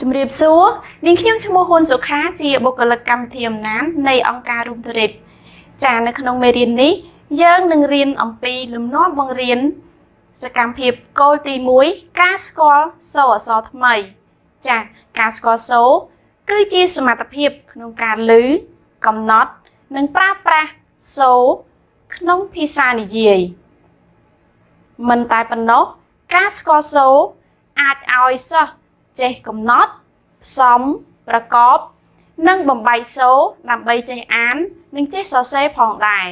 ជំរាបសួរនាងខ្ញុំឈ្មោះហ៊ុនសុខាជាបុគ្គលិកកម្មវិធីអំណាននៃអង្គការ Room Trip ចានៅក្នុងមេរៀននេះយើងនឹងរៀនអំពីលំនាំបង្រៀនសកម្មភាពគោលទី1ការស្គាល់សូរអក្សរថ្មី ចាការស្គាល់សូរគឺជាសមត្ថភាពក្នុងការឮកំណត់ និងប្រើប្រាស់សូរក្នុងភាសានិយាយមិនតែប៉ុណ្ណោះការស្គាល់សូរអាចឲ្យសិស្ស ចេះកំណត់ផ្សំប្រកប និងបំបែកសូរដើម្បីចេះអាន និងចេះសរសេរផងដែរ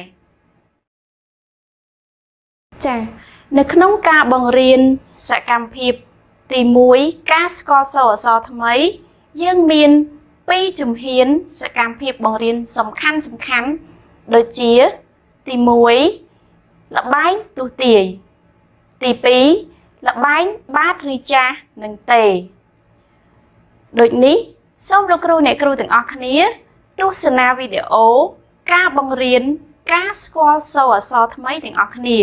ចា៎នៅក្នុងការបង្រៀនសកម្មភាពទី1ការស្គាល់សូរអក្សរថ្មី យើងមាន2ជំហានសកម្មភាពបង្រៀនសំខាន់សំខាន់ដូចជាទី1លបែងទស្សទាយទី2លបែងបាតឬចាស់និងទេ ដូចនេះសូមលោកគ្រូអ្នកគ្រូទាំងអស់គ្នាទស្សនាវីដេអូការបង្រៀនការស្គាល់សូរអក្សរថ្មីទាំងអស់គ្នា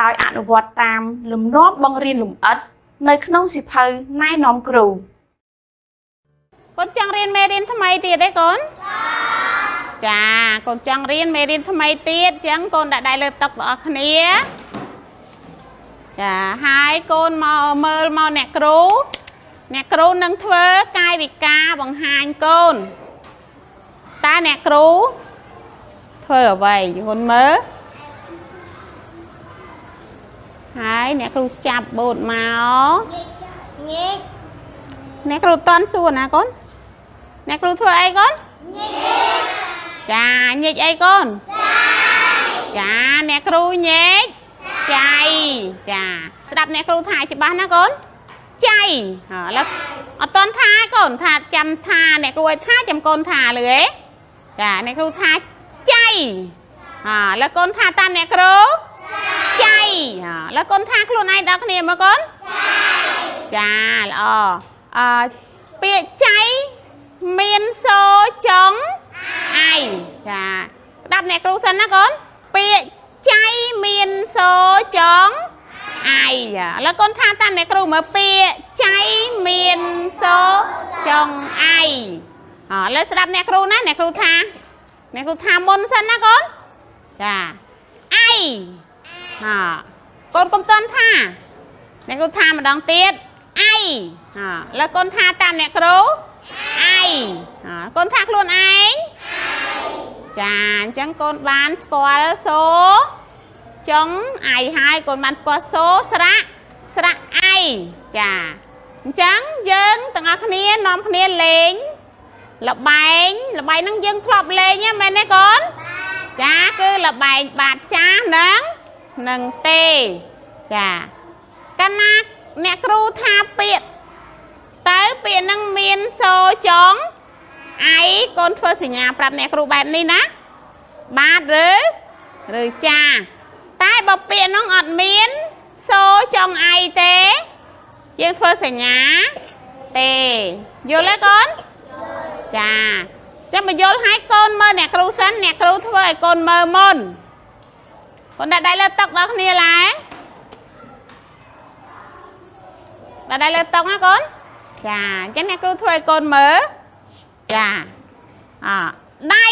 ដោយអនុវត្តតាមលំនាំបង្រៀនលម្អិត នៅក្នុងសិភៅណែនាំគ្រូកូនចង់រៀនមេរៀនថ្មីទៀតទេកូនចាកូនចង់រៀនមេរៀនថ្មីទៀតអញ្ចឹងកូនដាក់ដៃលើតុបងប្អូនគ្នាចាហើយកូនមកមើលមកអ្នកគ្រូ អ្នកគ្រូនឹងធ្វើកាយវិការបង្ហាញកូនតើអ្នកគ្រូធ្វើអ្វីយល់មើលហើយអ្នកគ្រូចាប់បូតមកញែកអ្នកគ្រូតន់សួរណាកូនអ្នកគ្រូធ្វើអីកូនញែកចាញែកអីកូនចាអ្នកគ្រូញែកចៃចាស្ដាប់អ្នកគ្រូថាច្បាស់ណាកូន ចៃឥឡូវអត់តន់ថាកូនថាចាំថាអ្នកគ្រូឲ្យថាចាំកូនថាលឺទេចាអ្នកគ្រូថាចៃហាឥឡូវកូនថាតាមអ្នកគ្រូចៃហាឥឡូវកូនថាខ្លួនឯងដល់គ្នាមើលកូនចាល្អអឺពាក្យចៃមានសូចុងអៃចាស្ដាប់អ្នកគ្រូសិនណាកូនពាក្យចៃមានសូចុងអៃ ឥឡូវកូនថាតាមអ្នកគ្រូមើលពាក្យចៃមានសូចុងអៃឥឡូវស្ដាប់អ្នកគ្រូណាអ្នកគ្រូថា អ្នកគ្រូថាមុនសិនណាកូនចាអៃហាកូនកុំតន់ថា អ្នកគ្រូថាម្ដងទៀតអៃហាឥឡូវកូនថាតាមអ្នកគ្រូអៃហាកូនថាខ្លួនឯងចាអញ្ចឹងកូនបានស្គាល់សូ ចុងអៃហើយកូនបានស្គាល់សូស្រៈស្រៈអៃចាអញ្ចឹងយើងទាំងអស់គ្នានាំគ្នាលេងលបែងលបែងហ្នឹងយើងធ្លាប់លេងហ្នឹងមែនទេកូនចាគឺលបែងបាតចាស់នឹងនឹងទេចាកាលណាអ្នកគ្រូថាពាក្យតើពាក្យហ្នឹងមានសូចុងអៃកូនធ្វើសញ្ញាប្រាប់អ្នកគ្រូបែបនេះណាបាទឬឬចា តែបើពាក្យហ្នឹងអត់មានសូចុងអៃទេ យើងធ្វើសញ្ញាទេយល់ទេកូនចាចាំមកយល់ឲ្យកូនមើលអ្នកគ្រូសិនអ្នកគ្រូធ្វើឲ្យកូនមើលមុនកូនដាក់ដៃលើតុដល់គ្នាឡើងដាក់ដៃលើតុណាកូនចាអញ្ចឹងអ្នកគ្រូធ្វើឲ្យកូនមើលចាអដៃ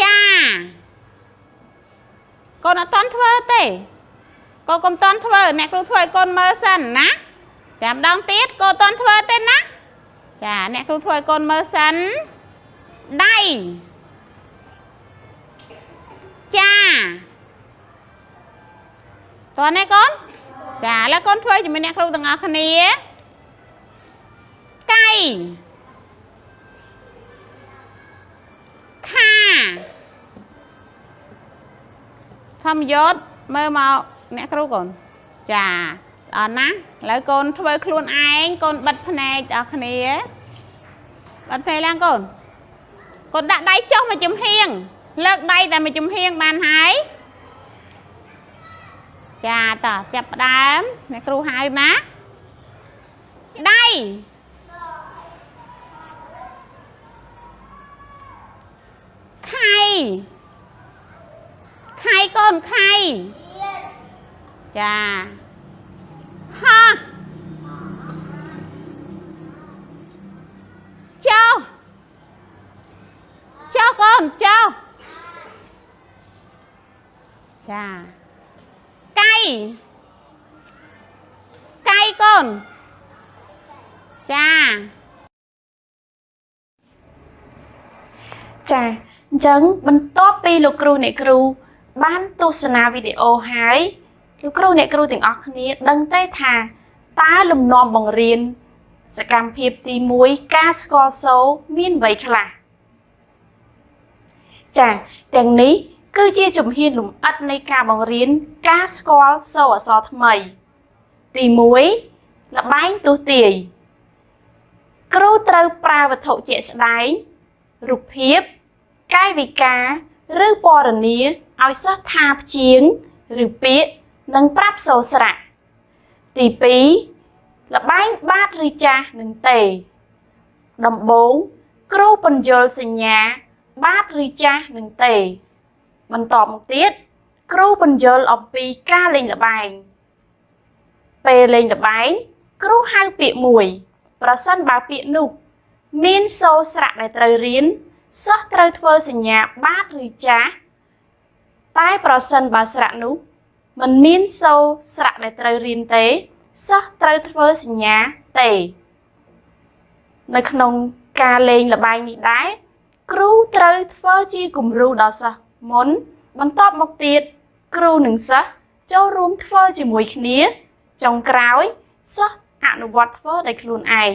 ចាកូនអត់តន់ធ្វើទេកូនកុំតន់ធ្វើអ្នកគ្រូធ្វើឲ្យកូនមើលសិនណាចាំម្ដងទៀតកូនតន់ធ្វើទេណាចាអ្នកគ្រូធ្វើឲ្យកូនមើលសិនដៃចាតើនេះកូនចាឥឡូវកូនធ្វើជាមួយអ្នកគ្រូទាំងអស់គ្នាកៃ ធម្មយศមើលមកអ្នកគ្រូកូនចាអរណាឥឡូវកូនធ្វើខ្លួនឯងកូនបិទភ្នែកដល់គ្នាបិទភ្នែកឡើងកូនកូនដាក់ដៃចុះមកចំហៀងលើកដៃតែមួយចំហៀងបានហើយចាតោះចាប់ផ្ដើមអ្នកគ្រូហៅណាដៃ ใครก่อนใครจ้าฮะเจ้า เจ้าก่อนเจ้าจ้าไก่ไก่ก่อนจ้าจ้า អញ្ចឹងបន្ទាប់ពីលោកគ្រូអ្នកគ្រូបានទស្សនាវីដេអូហើយលោកគ្រូអ្នកគ្រូទាំងអស់គ្នាដឹងទេថាតើលំនាំបង្រៀនសកម្មភាពទី1ការស្គាល់សូរមានអ្វីខ្លះចាទាំងនេះគឺជាជំហានលម្អិតនៃការបង្រៀនការស្គាល់សូរអក្សរថ្មី ទី1លបែងទស្សទាយគ្រូត្រូវប្រើវត្ថុជាក់ស្ដែងរូបភាព កាយវិការឬពណ៌នាឲ្យសិស្សថាព្យាង្គឬពាក្យនិងប្រាប់សូរស្រៈទី2លបែងបាតឬចាស់និងទេ ដំបូងគ្រូបញ្យល់សញ្ញា បាតឬចាស់និងទេ បន្តមកទៀតគ្រូបញ្យល់អំពីការលេងល្បែងពេលលេងល្បែងគ្រូហៅពាក្យមួយ ប្រសិនបើពាក្យនោះមានសូរស្រៈដែលត្រូវរៀន សិស្សត្រូវធ្វើសញ្ញាបាតឬចាស់តែប្រសិនបើស្រៈនោះมันមានសូរស្រៈដែលត្រូវរៀនទេសិស្សត្រូវធ្វើសញ្ញាទេនៅក្នុងការលេងល្បែងនេះដែរគ្រូត្រូវធ្វើជាគំរូដល់សិស្សមុន បន្ទាប់មកទៀតគ្រូនិងសិស្សចូលរួមធ្វើជាមួយគ្នាចុងក្រោយសិស្សអនុវត្តធ្វើដោយខ្លួនឯង